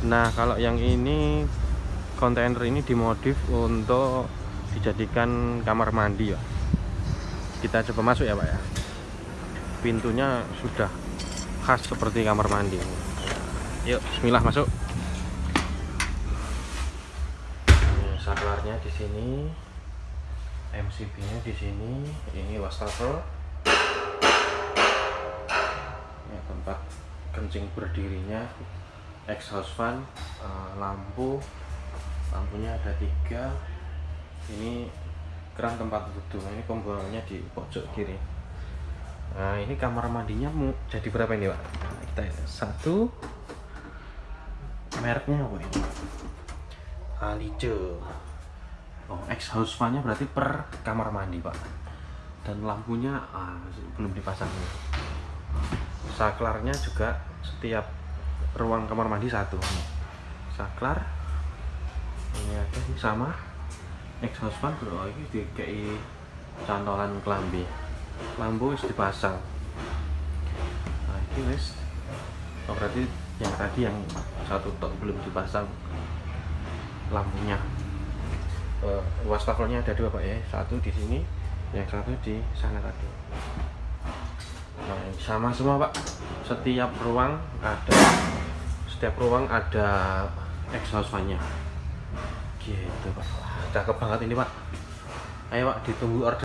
nah kalau yang ini kontainer ini dimodif untuk dijadikan kamar mandi ya kita coba masuk ya pak ya. Pintunya sudah khas seperti kamar mandi yuk bismillah masuk. Saklarnya di sini MCB nya di sini ini wastafel. Ya, tempat kencing berdirinya exhaust fan uh, lampu lampunya ada tiga. Ini keran tempat wudhu ini pembuangannya di pojok kiri. Nah ini kamar mandinya mau jadi berapa ini pak? Nah, kita satu. Mereknya apa ini? Alice. Oh exhaust fan nya berarti per kamar mandi pak. Dan lampunya ah, belum dipasang saklarnya juga setiap ruang kamar mandi satu. Saklar ini ada sama. Exhaust fan bro. Ini dikai cantolan kelambi. Lampu wis dipasang. Nah ini wis. Oh, berarti yang tadi yang satu tok belum dipasang lampunya. Uh, wastafelnya ada dua pak ya. Satu di sini yang satu di sana tadi. Nah sama semua pak. Setiap ruang ada setiap ruang ada exhaust fan nya gitu pak. Cakep banget ini pak. Ayo pak ditunggu order